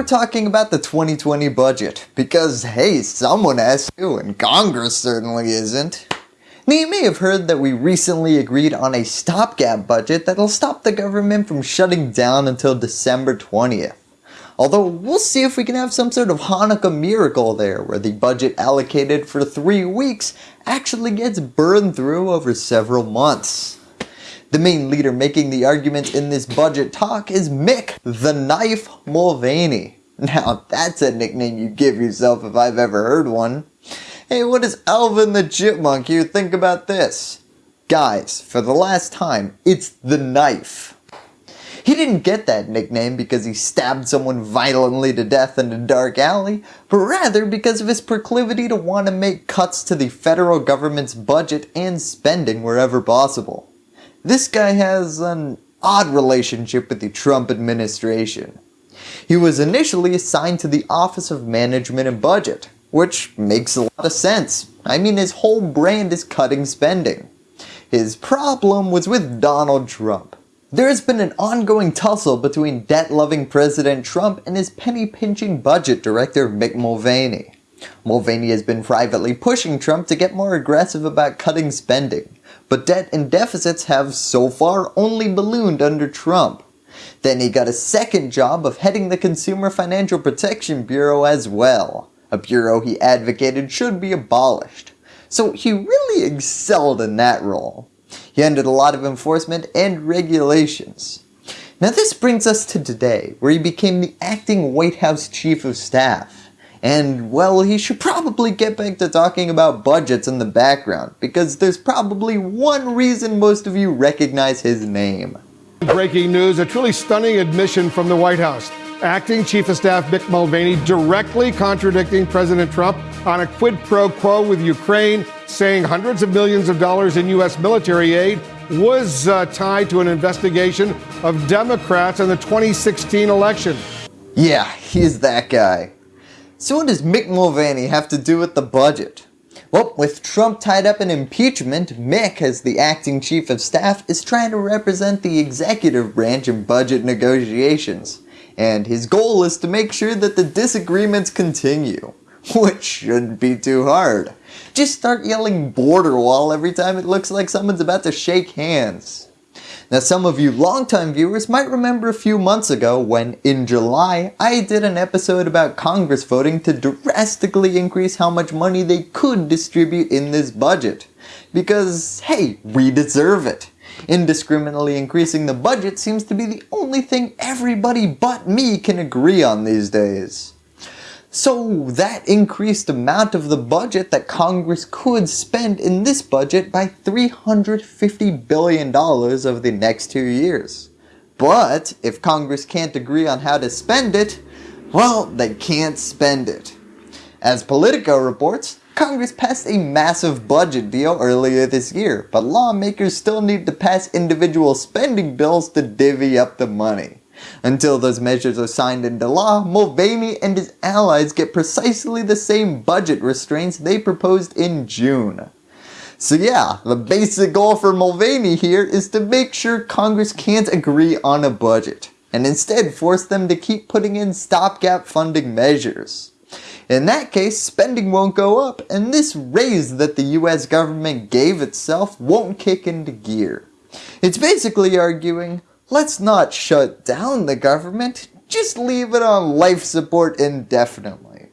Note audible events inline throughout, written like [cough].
we're talking about the 2020 budget, because hey, someone has to and Congress certainly isn't. Now you may have heard that we recently agreed on a stopgap budget that'll stop the government from shutting down until December 20th. Although we'll see if we can have some sort of Hanukkah miracle there where the budget allocated for 3 weeks actually gets burned through over several months. The main leader making the argument in this budget talk is Mick the Knife Mulvaney. Now that's a nickname you give yourself if I've ever heard one. Hey what does Alvin the Chipmunk here think about this? Guys, for the last time, it's the knife. He didn't get that nickname because he stabbed someone violently to death in a dark alley, but rather because of his proclivity to want to make cuts to the federal government's budget and spending wherever possible. This guy has an odd relationship with the Trump administration. He was initially assigned to the Office of Management and Budget, which makes a lot of sense. I mean his whole brand is cutting spending. His problem was with Donald Trump. There has been an ongoing tussle between debt-loving President Trump and his penny-pinching budget director Mick Mulvaney. Mulvaney has been privately pushing Trump to get more aggressive about cutting spending, but debt and deficits have so far only ballooned under Trump. Then he got a second job of heading the Consumer Financial Protection Bureau as well, a bureau he advocated should be abolished. So he really excelled in that role. He ended a lot of enforcement and regulations. Now this brings us to today, where he became the acting White House Chief of Staff. And well, he should probably get back to talking about budgets in the background, because there's probably one reason most of you recognize his name. Breaking news, a truly stunning admission from the White House. Acting Chief of Staff Mick Mulvaney directly contradicting President Trump on a quid pro quo with Ukraine, saying hundreds of millions of dollars in U.S. military aid was uh, tied to an investigation of Democrats in the 2016 election. Yeah, he's that guy. So what does Mick Mulvaney have to do with the budget? Well, with Trump tied up in impeachment, Mick, as the acting chief of staff, is trying to represent the executive branch in budget negotiations. And his goal is to make sure that the disagreements continue. [laughs] Which shouldn't be too hard. Just start yelling border wall every time it looks like someone's about to shake hands. Now some of you longtime viewers might remember a few months ago when, in July, I did an episode about Congress voting to drastically increase how much money they could distribute in this budget. Because, hey, we deserve it. Indiscriminately increasing the budget seems to be the only thing everybody but me can agree on these days. So that increased amount of the budget that Congress could spend in this budget by $350 billion over the next two years. But if Congress can't agree on how to spend it, well, they can't spend it. As Politico reports, Congress passed a massive budget deal earlier this year, but lawmakers still need to pass individual spending bills to divvy up the money. Until those measures are signed into law, Mulvaney and his allies get precisely the same budget restraints they proposed in June. So yeah, the basic goal for Mulvaney here is to make sure Congress can't agree on a budget, and instead force them to keep putting in stopgap funding measures. In that case, spending won't go up, and this raise that the US government gave itself won't kick into gear. It's basically arguing, let's not shut down the government, just leave it on life support indefinitely.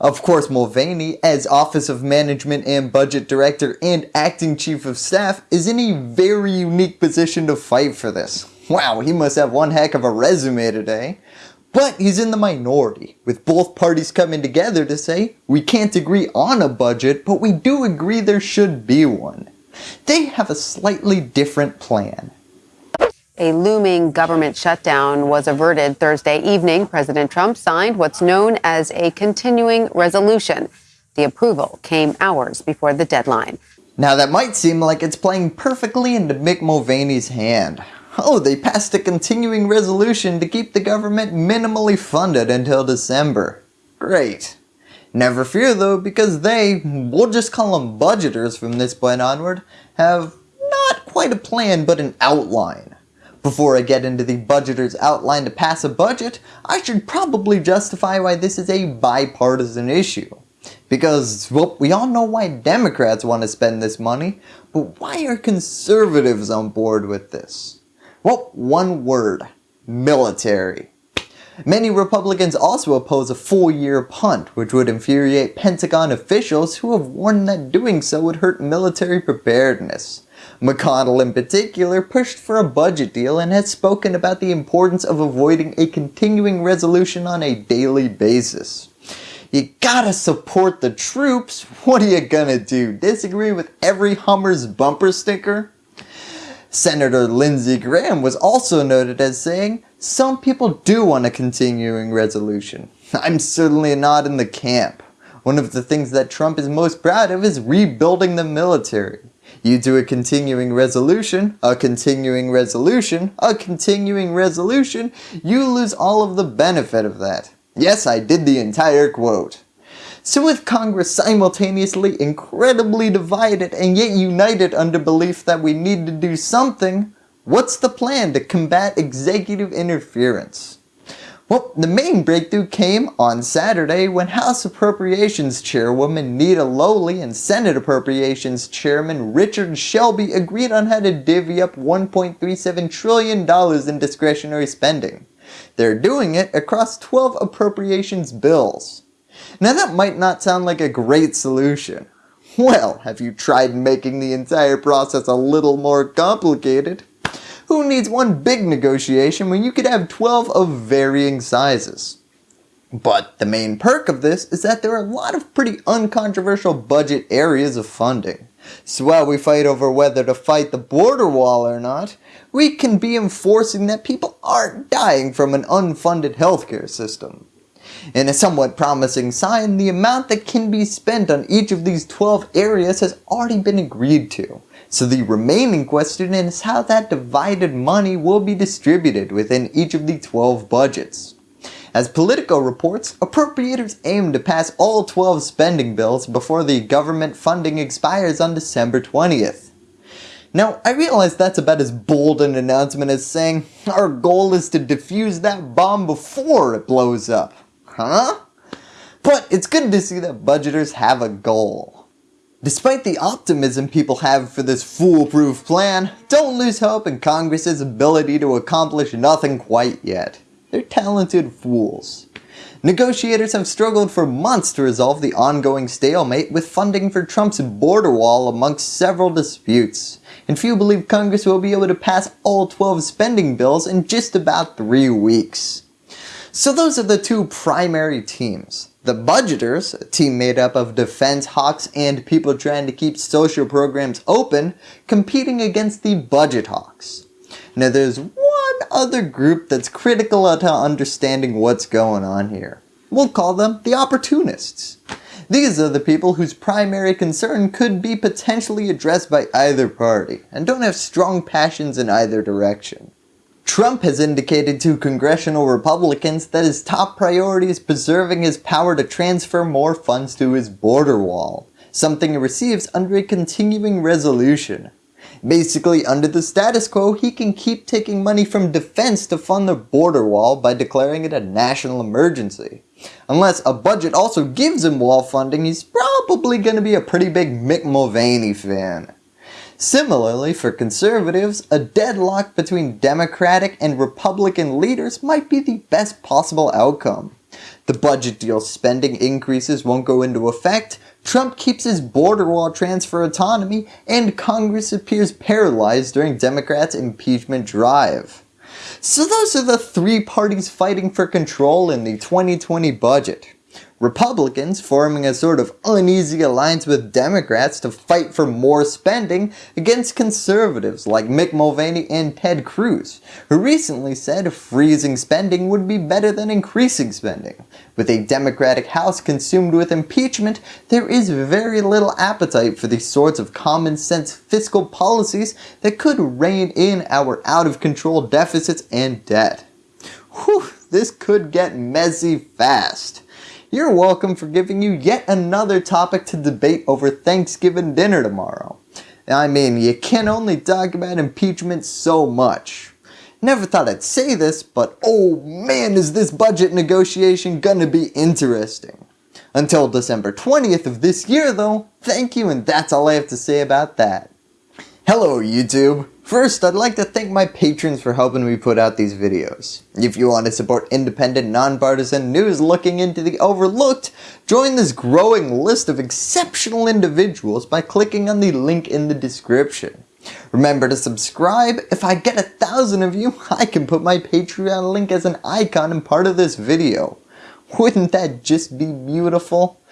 Of course Mulvaney, as Office of Management and Budget Director and Acting Chief of Staff, is in a very unique position to fight for this. Wow, he must have one heck of a resume today. But he's in the minority, with both parties coming together to say, we can't agree on a budget, but we do agree there should be one. They have a slightly different plan. A looming government shutdown was averted Thursday evening. President Trump signed what's known as a continuing resolution. The approval came hours before the deadline. Now that might seem like it's playing perfectly into Mick Mulvaney's hand. Oh, they passed a continuing resolution to keep the government minimally funded until December. Great. Never fear though, because they, we'll just call them budgeters from this point onward, have not quite a plan but an outline. Before I get into the budgeter's outline to pass a budget, I should probably justify why this is a bipartisan issue. Because, well, we all know why Democrats want to spend this money, but why are conservatives on board with this? Well, one word, military. Many Republicans also oppose a four-year punt, which would infuriate Pentagon officials who have warned that doing so would hurt military preparedness. McConnell in particular pushed for a budget deal and has spoken about the importance of avoiding a continuing resolution on a daily basis. You gotta support the troops, what are you gonna do, disagree with every Hummer's bumper sticker? Senator Lindsey Graham was also noted as saying, some people do want a continuing resolution. I'm certainly not in the camp. One of the things that Trump is most proud of is rebuilding the military. You do a continuing resolution, a continuing resolution, a continuing resolution, you lose all of the benefit of that. Yes, I did the entire quote. So with Congress simultaneously incredibly divided and yet united under belief that we need to do something, what's the plan to combat executive interference? Well, the main breakthrough came on Saturday when House Appropriations Chairwoman Nita Lowey and Senate Appropriations Chairman Richard Shelby agreed on how to divvy up $1.37 trillion in discretionary spending. They're doing it across 12 appropriations bills. Now that might not sound like a great solution. Well, have you tried making the entire process a little more complicated? Who needs one big negotiation when you could have 12 of varying sizes? But the main perk of this is that there are a lot of pretty uncontroversial budget areas of funding. So while we fight over whether to fight the border wall or not, we can be enforcing that people aren't dying from an unfunded healthcare system. In a somewhat promising sign, the amount that can be spent on each of these 12 areas has already been agreed to. So the remaining question is how that divided money will be distributed within each of the 12 budgets. As Politico reports, appropriators aim to pass all 12 spending bills before the government funding expires on December 20th. Now, I realize that's about as bold an announcement as saying, our goal is to defuse that bomb before it blows up. Huh? But it's good to see that budgeters have a goal. Despite the optimism people have for this foolproof plan, don't lose hope in Congress's ability to accomplish nothing quite yet. They're talented fools. Negotiators have struggled for months to resolve the ongoing stalemate with funding for Trump's border wall amongst several disputes, and few believe Congress will be able to pass all 12 spending bills in just about 3 weeks. So those are the two primary teams. The budgeters, a team made up of defense hawks and people trying to keep social programs open, competing against the budget hawks. Now there's one other group that's critical to understanding what's going on here. We'll call them the opportunists. These are the people whose primary concern could be potentially addressed by either party and don't have strong passions in either direction. Trump has indicated to congressional Republicans that his top priority is preserving his power to transfer more funds to his border wall, something he receives under a continuing resolution. Basically, under the status quo, he can keep taking money from defense to fund the border wall by declaring it a national emergency. Unless a budget also gives him wall funding, he's probably going to be a pretty big Mick Mulvaney fan. Similarly, for conservatives, a deadlock between Democratic and Republican leaders might be the best possible outcome. The budget deal spending increases won't go into effect, Trump keeps his border wall transfer autonomy, and Congress appears paralyzed during Democrats' impeachment drive. So those are the three parties fighting for control in the 2020 budget. Republicans forming a sort of uneasy alliance with Democrats to fight for more spending against conservatives like Mick Mulvaney and Ted Cruz, who recently said freezing spending would be better than increasing spending. With a Democratic House consumed with impeachment, there is very little appetite for these sorts of common sense fiscal policies that could rein in our out of control deficits and debt. Whew, this could get messy fast. You're welcome for giving you yet another topic to debate over Thanksgiving dinner tomorrow. I mean, you can only talk about impeachment so much. Never thought I'd say this, but oh man is this budget negotiation gonna be interesting. Until December 20th of this year though, thank you and that's all I have to say about that. Hello YouTube! First, I'd like to thank my patrons for helping me put out these videos. If you want to support independent, nonpartisan news looking into the overlooked, join this growing list of exceptional individuals by clicking on the link in the description. Remember to subscribe, if I get a thousand of you, [laughs] I can put my Patreon link as an icon and part of this video. Wouldn't that just be beautiful?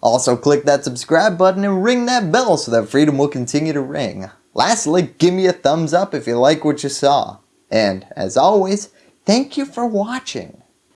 Also click that subscribe button and ring that bell so that freedom will continue to ring. Lastly, give me a thumbs up if you like what you saw. And as always, thank you for watching.